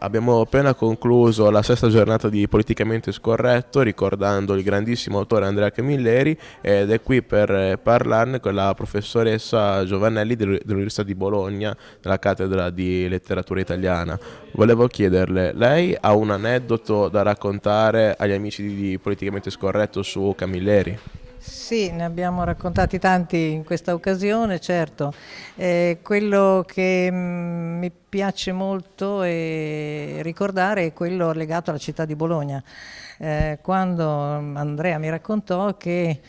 Abbiamo appena concluso la sesta giornata di Politicamente Scorretto ricordando il grandissimo autore Andrea Camilleri ed è qui per parlarne con la professoressa Giovannelli dell'Università di Bologna nella cattedra di letteratura italiana. Volevo chiederle, lei ha un aneddoto da raccontare agli amici di Politicamente Scorretto su Camilleri? Sì, ne abbiamo raccontati tanti in questa occasione, certo. Eh, quello che mm, mi piace molto e ricordare è quello legato alla città di Bologna. Eh, quando Andrea mi raccontò che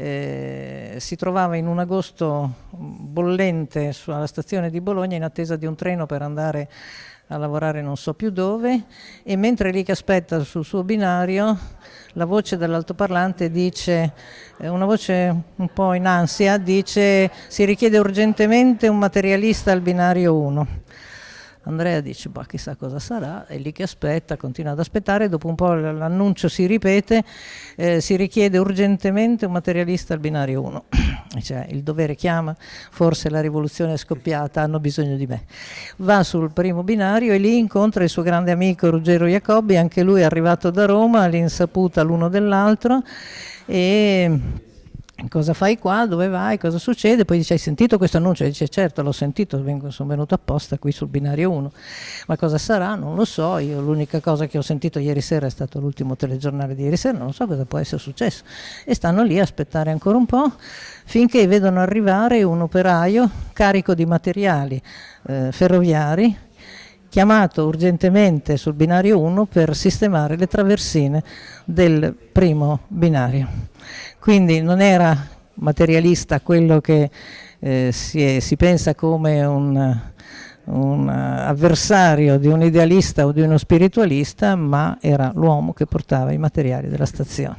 eh, si trovava in un agosto bollente sulla stazione di Bologna in attesa di un treno per andare a lavorare non so più dove e mentre lì che aspetta sul suo binario la voce dell'altoparlante dice, eh, una voce un po' in ansia, dice si richiede urgentemente un materialista al binario 1. Andrea dice, bah, chissà cosa sarà, è lì che aspetta, continua ad aspettare, dopo un po' l'annuncio si ripete, eh, si richiede urgentemente un materialista al binario 1. Cioè, il dovere chiama, forse la rivoluzione è scoppiata, hanno bisogno di me. Va sul primo binario e lì incontra il suo grande amico Ruggero Jacobi, anche lui è arrivato da Roma, all'insaputa l'uno dell'altro e cosa fai qua, dove vai, cosa succede, poi dice hai sentito questo annuncio, e dice certo l'ho sentito, vengo, sono venuto apposta qui sul binario 1, ma cosa sarà? Non lo so, io l'unica cosa che ho sentito ieri sera è stato l'ultimo telegiornale di ieri sera, non so cosa può essere successo. E stanno lì a aspettare ancora un po' finché vedono arrivare un operaio carico di materiali eh, ferroviari chiamato urgentemente sul binario 1 per sistemare le traversine del primo binario. Quindi non era materialista quello che eh, si, è, si, pensa come un, un avversario di un idealista o di uno spiritualista, ma era l'uomo che portava i materiali della stazione.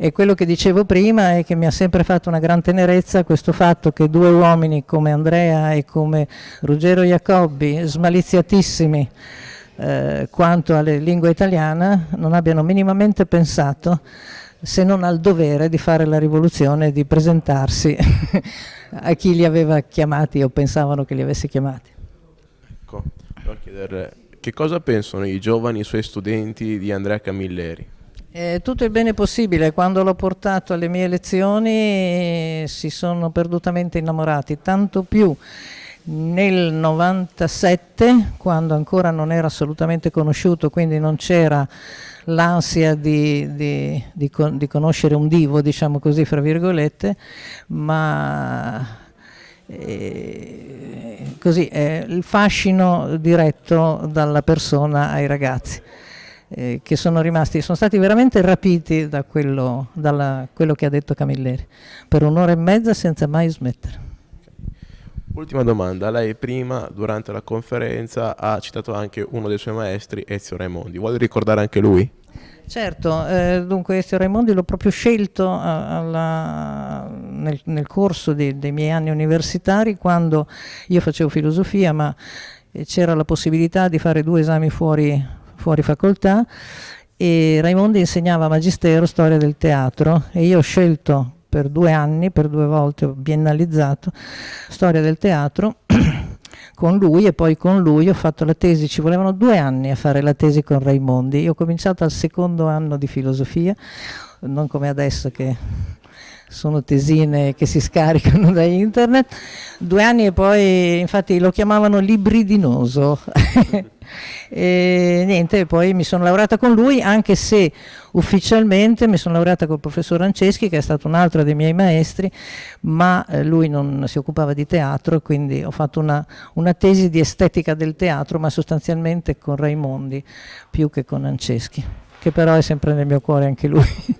E quello che dicevo prima è che mi ha sempre fatto una gran tenerezza questo fatto che due uomini come Andrea e come Ruggero Jacobi, smaliziatissimi eh, quanto alla lingua italiana, non abbiano minimamente pensato se non al dovere di fare la rivoluzione e di presentarsi a chi li aveva chiamati o pensavano che li avesse chiamati. Ecco, voglio chiedere che cosa pensano i giovani i suoi studenti di Andrea Camilleri? Eh, tutto il bene possibile, quando l'ho portato alle mie lezioni si sono perdutamente innamorati, tanto più nel 97 quando ancora non era assolutamente conosciuto, quindi non c'era l'ansia di, di, di, di, conoscere un divo, diciamo così, fra virgolette, ma eh, così, eh, il fascino diretto dalla persona ai ragazzi eh, che sono rimasti, sono stati veramente rapiti da quello, dalla, quello che ha detto Camilleri, per un'ora e mezza senza mai smettere. Ultima domanda, lei prima durante la conferenza ha citato anche uno dei suoi maestri, Ezio Raimondi, vuole ricordare anche lui? Certo, eh, dunque Ezio Raimondi l'ho proprio scelto alla, nel, nel, corso dei, dei miei anni universitari quando io facevo filosofia ma c'era la possibilità di fare due esami fuori fuori facoltà e Raimondi insegnava magistero storia del teatro e io ho scelto per due anni, per due volte ho biennalizzato storia del teatro con lui e poi con lui ho fatto la tesi, ci volevano due anni a fare la tesi con Raimondi, io ho cominciato al secondo anno di filosofia, non come adesso che sono tesine che si scaricano da internet, due anni e poi infatti lo chiamavano libridinoso. e niente, poi mi sono laureata con lui, anche se ufficialmente mi sono laureata col professor Anceschi, che è stato un altro dei miei maestri, ma eh, lui non si occupava di teatro, quindi ho fatto una, una tesi di estetica del teatro, ma sostanzialmente con Raimondi più che con Anceschi, che però è sempre nel mio cuore anche lui.